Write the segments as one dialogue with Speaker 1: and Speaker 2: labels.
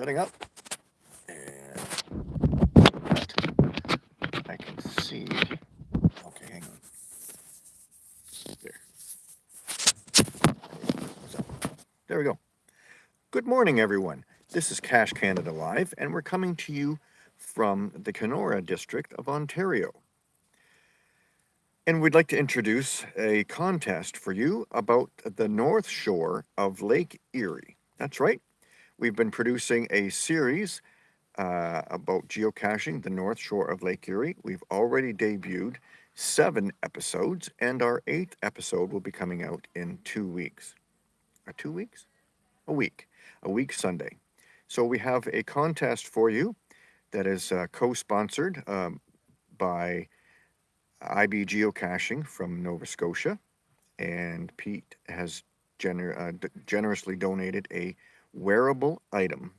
Speaker 1: setting up. And I can see. Okay, hang on. There. There we go. Good morning, everyone. This is Cache Canada Live, and we're coming to you from the Kenora district of Ontario. And we'd like to introduce a contest for you about the north shore of Lake Erie. That's right. We've been producing a series uh, about geocaching the north shore of Lake Erie. We've already debuted seven episodes, and our eighth episode will be coming out in two weeks. Or uh, two weeks? A week. A week Sunday. So we have a contest for you that is uh, co-sponsored um, by IB Geocaching from Nova Scotia, and Pete has gener uh, generously donated a wearable item.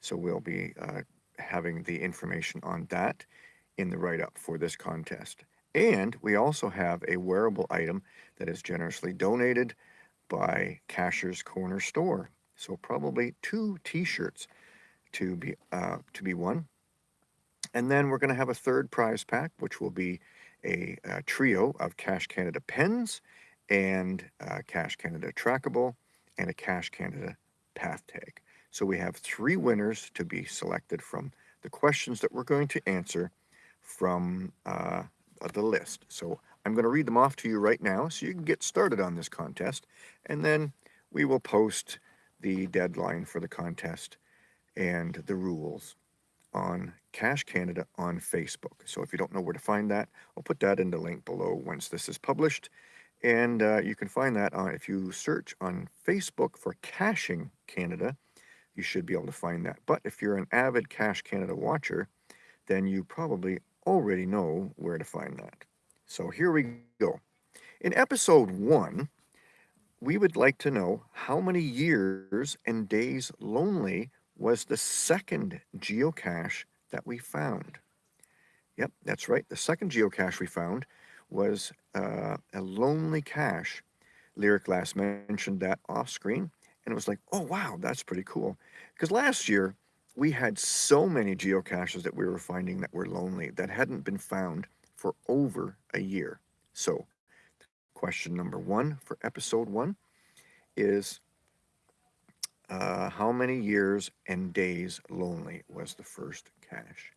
Speaker 1: So we'll be uh, having the information on that in the write-up for this contest. And we also have a wearable item that is generously donated by Cacher's Corner Store. So probably two t-shirts to be uh, to be won. And then we're going to have a third prize pack, which will be a, a trio of Cache Canada pens and uh, Cache Canada trackable and a Cache Canada path tag. So we have three winners to be selected from the questions that we're going to answer from uh, the list. So I'm going to read them off to you right now so you can get started on this contest and then we will post the deadline for the contest and the rules on Cache Canada on Facebook. So if you don't know where to find that, I'll put that in the link below once this is published. And uh, you can find that on, if you search on Facebook for Caching Canada, you should be able to find that. But if you're an avid Cache Canada watcher, then you probably already know where to find that. So here we go. In episode one, we would like to know how many years and days lonely was the second geocache that we found. Yep, that's right. The second geocache we found was uh, a lonely cache. Lyriclass mentioned that off screen, and it was like, oh, wow, that's pretty cool. Because last year, we had so many geocaches that we were finding that were lonely that hadn't been found for over a year. So, question number one for episode one is uh, how many years and days lonely was the first cache?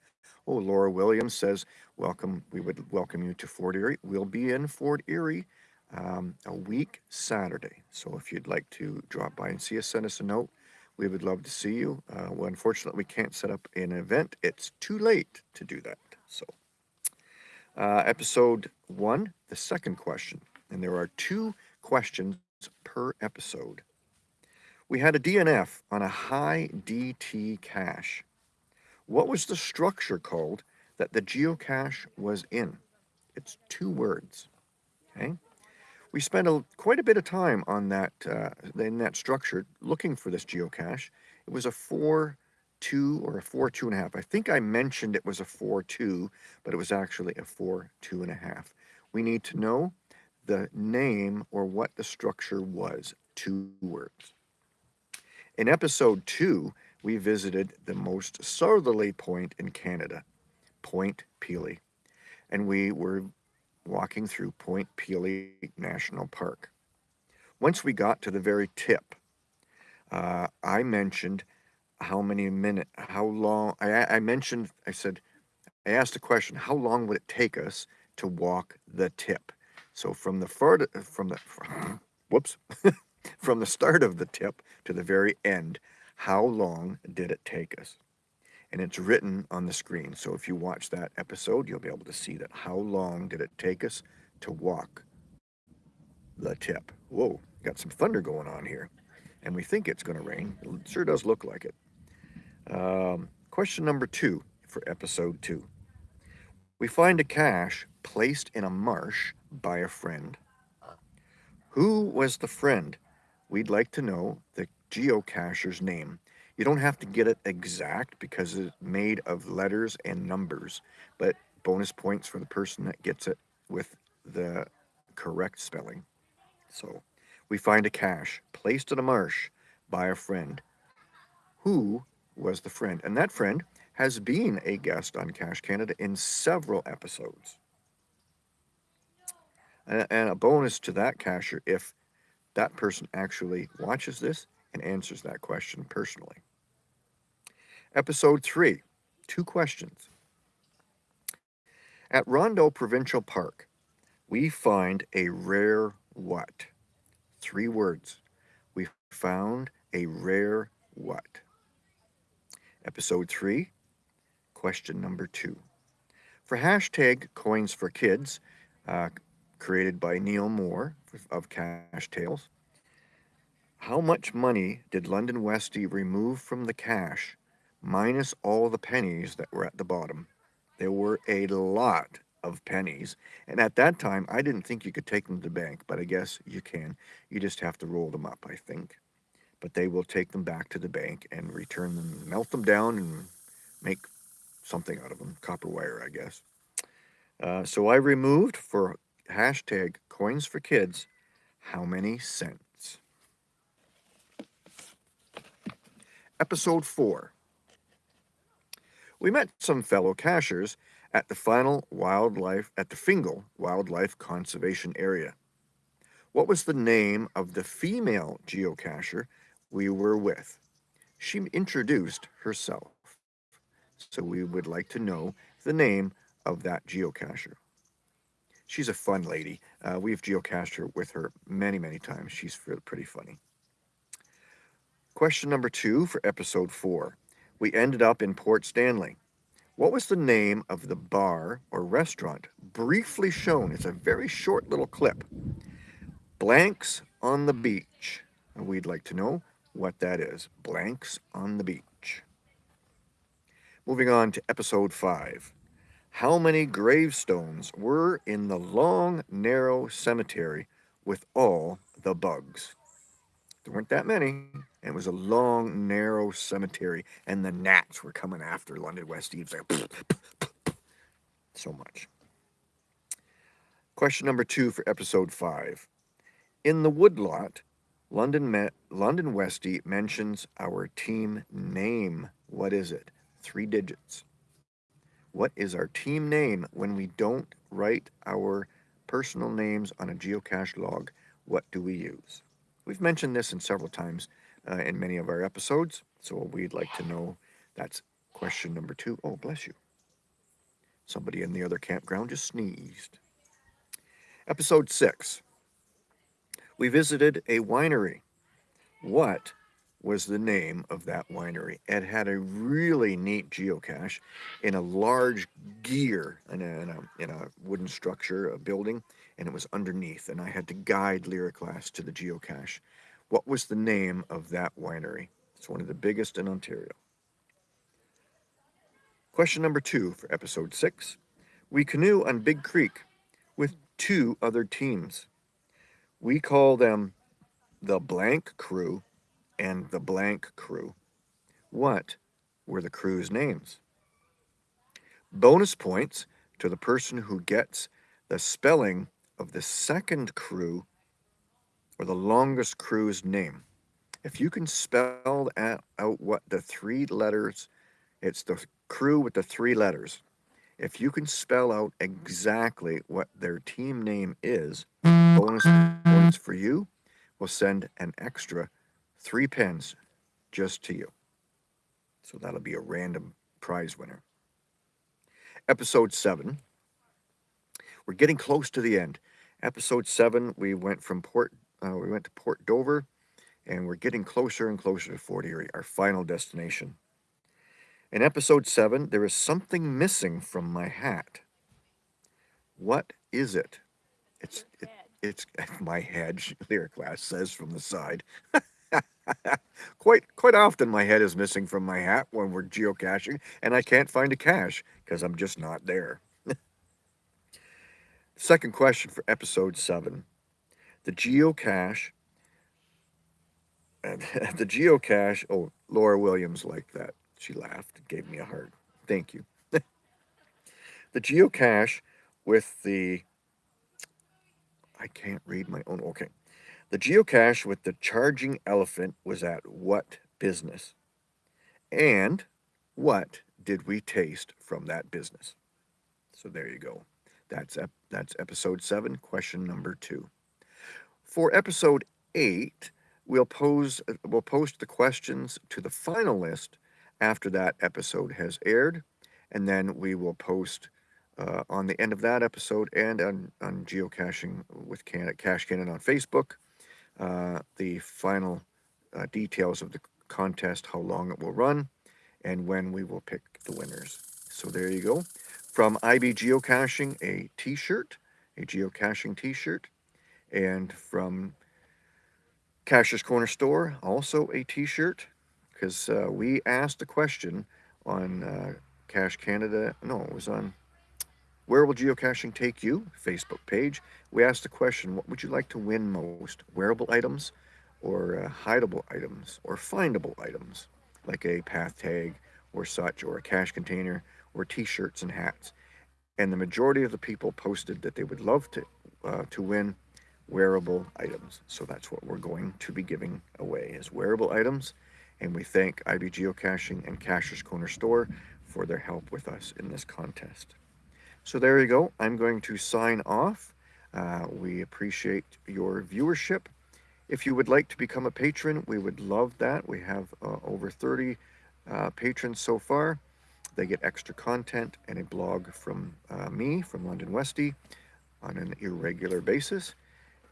Speaker 1: Oh, Laura Williams says, welcome. We would welcome you to Fort Erie. We'll be in Fort Erie um, a week Saturday. So if you'd like to drop by and see us, send us a note. We would love to see you. Uh, well, unfortunately, we can't set up an event. It's too late to do that. So uh, episode one, the second question. And there are two questions per episode. We had a DNF on a high DT cache. What was the structure called that the geocache was in? It's two words, okay? We spent a, quite a bit of time on that, uh, in that structure, looking for this geocache. It was a 4 2 or a 4 2 and a half. I think I mentioned it was a 4 2, but it was actually a 4 2 and a half. We need to know the name or what the structure was, two words. In episode two, we visited the most southerly point in Canada, Point Pelee, and we were walking through Point Pelee National Park. Once we got to the very tip, uh, I mentioned how many minutes, how long, I, I mentioned, I said, I asked a question, how long would it take us to walk the tip? So from the far, from the, whoops, from the start of the tip to the very end, how long did it take us? And it's written on the screen. So if you watch that episode, you'll be able to see that. How long did it take us to walk the tip? Whoa, got some thunder going on here. And we think it's going to rain. It sure does look like it. Um, question number two for episode two. We find a cache placed in a marsh by a friend. Who was the friend? We'd like to know the geocacher's name. You don't have to get it exact because it's made of letters and numbers, but bonus points for the person that gets it with the correct spelling. So we find a cache placed in a marsh by a friend. Who was the friend. And that friend has been a guest on Cache Canada in several episodes. And a bonus to that cacher if that person actually watches this and answers that question personally. Episode 3 Two questions. At Rondeau Provincial Park, we find a rare what? Three words. We found a rare what? Episode 3, question number 2. For hashtag Coins for Kids, uh, created by Neil Moore of Cash Tales, how much money did London Westy remove from the cache minus all the pennies that were at the bottom? There were a lot of pennies. And at that time, I didn't think you could take them to the bank, but I guess you can. You just have to roll them up, I think. But they will take them back to the bank and return them, melt them down, and make something out of them. Copper wire, I guess. Uh, so I removed for hashtag coins for kids how many cents? Episode 4. We met some fellow cachers at the Fingal wildlife at the Fingal Wildlife Conservation Area. What was the name of the female geocacher we were with? She introduced herself. So we would like to know the name of that geocacher. She's a fun lady. Uh, we've geocached her with her many, many times. She's pretty funny. Question number two for episode four. We ended up in Port Stanley. What was the name of the bar or restaurant briefly shown? It's a very short little clip. Blanks on the Beach. And we'd like to know what that is. Blanks on the Beach. Moving on to episode 5. How many gravestones were in the long, narrow cemetery with all the bugs? There weren't that many. It was a long, narrow cemetery, and the gnats were coming after London West Eves. Like, so much. Question number two for episode five. In the woodlot, London London Westy mentions our team name. What is it? Three digits. What is our team name when we don't write our personal names on a geocache log? What do we use? We've mentioned this in several times uh, in many of our episodes, so we'd like to know. That's question number two. Oh, bless you. Somebody in the other campground just sneezed. Episode six. We visited a winery. What was the name of that winery? It had a really neat geocache in a large gear in a, in a, in a wooden structure, a building, and it was underneath. And I had to guide Lyriclass to the geocache. What was the name of that winery? It's one of the biggest in Ontario. Question number two for episode six. We canoe on Big Creek with two other teams. We call them the blank crew and the blank crew. What were the crew's names? Bonus points to the person who gets the spelling of the second crew or the longest crew's name. If you can spell out what the three letters, it's the crew with the three letters. If you can spell out exactly what their team name is, bonus points for you. We'll send an extra three pens just to you. So that'll be a random prize winner. Episode 7. We're getting close to the end. Episode 7, we went from Port uh, we went to Port Dover, and we're getting closer and closer to Fort Erie, our final destination. In episode 7, there is something missing from my hat. What is it? It's it, it's my head, Lyriclass says from the side. quite quite often my head is missing from my hat when we're geocaching and I can't find a cache because I'm just not there. Second question for episode 7 the geocache the geocache oh laura williams liked that she laughed and gave me a heart thank you the geocache with the i can't read my own okay the geocache with the charging elephant was at what business And what did we taste from that business? So there you go. That's ep- that's episode 7, question number 2. For episode 8, we'll pose we'll post the questions to the final list after that episode has aired and then we will post uh, on the end of that episode and on, on geocaching with Can- Cache Canada on Facebook uh, the final uh, details of the contest, how long it will run, and when we will pick the winners. So there you go. From IB Geocaching, a t-shirt, a geocaching t-shirt, and from Cacher's Corner Store, also a t-shirt, because uh, we asked a question on uh, Cache Canada, no, it was on Where Will Geocaching Take You? Facebook page. We asked the question, what would you like to win most? Wearable items or uh, hideable items or findable items like a path tag or such or a cache container or t-shirts and hats. And the majority of the people posted that they would love to uh, to win wearable items. So that's what we're going to be giving away is wearable items. And we thank IB Geocaching and Cacher's Corner Store for their help with us in this contest. So there you go. I'm going to sign off. Uh, we appreciate your viewership. If you would like to become a patron, we would love that. We have uh, over 30 uh, patrons so far. They get extra content and a blog from uh, me, from London Westy, on an irregular basis.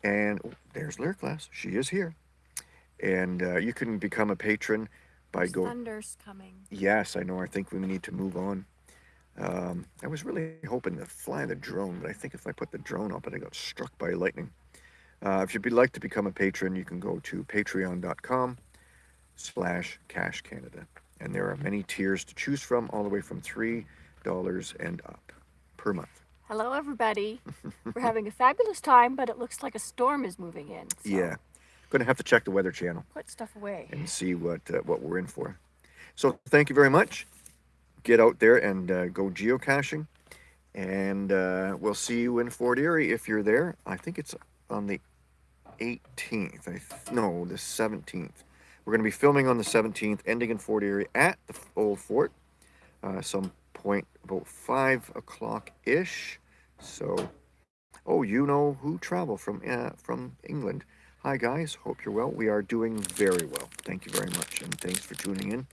Speaker 1: And oh, there's Lyriclass. She is here. And uh, you can become a patron by
Speaker 2: There's
Speaker 1: going.
Speaker 2: thunder's coming.
Speaker 1: Yes, I know. I think we need to move on. Um, I was really hoping to fly the drone, but I think if I put the drone up and I got struck by lightning. Uh, if you'd like to become a patron, you can go to patreon.com slash cache Canada. And there are many tiers to choose from, all the way from $3 and up per month.
Speaker 2: Hello, everybody. We're having a fabulous time, but it looks like a storm is moving in. So
Speaker 1: Yeah. Going to have to check the Weather Channel
Speaker 2: Put stuff away.
Speaker 1: and see what uh, what we're in for. So thank you very much. Get out there and uh, go geocaching, and uh, we'll see you in Fort Erie if you're there. I think it's on the 18th. I th- no, the 17th. We're going to be filming on the 17th, ending in Fort Erie at the old fort, uh, some point about five o'clock ish. So, oh, you know who travel from uh, from England. Hi guys, hope you're well. We are doing very well. Thank you very much, and thanks for tuning in.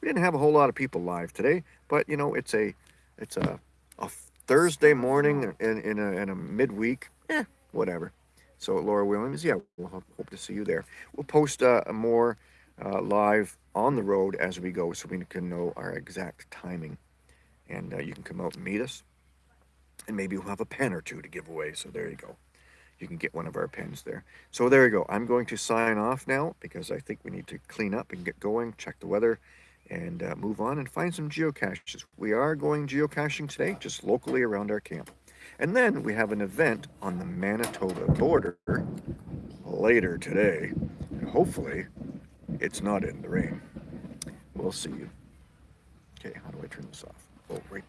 Speaker 1: We didn't have a whole lot of people live today, but you know it's a it's a a Thursday morning in in a, in a midweek. Eh, whatever. So Laura Williams, yeah, we'll hope to see you there. We'll post uh, more uh, live on the road as we go, so we can know our exact timing, and uh, you can come out and meet us, and maybe we'll have a pen or two to give away. So there you go you can get one of our pens there. So there you go. I'm going to sign off now because I think we need to clean up and get going, check the weather, and uh, move on and find some geocaches. We are going geocaching today, just locally around our camp. And then we have an event on the Manitoba border later today. And hopefully, it's not in the rain. We'll see you. Okay, how do I turn this off? Oh, right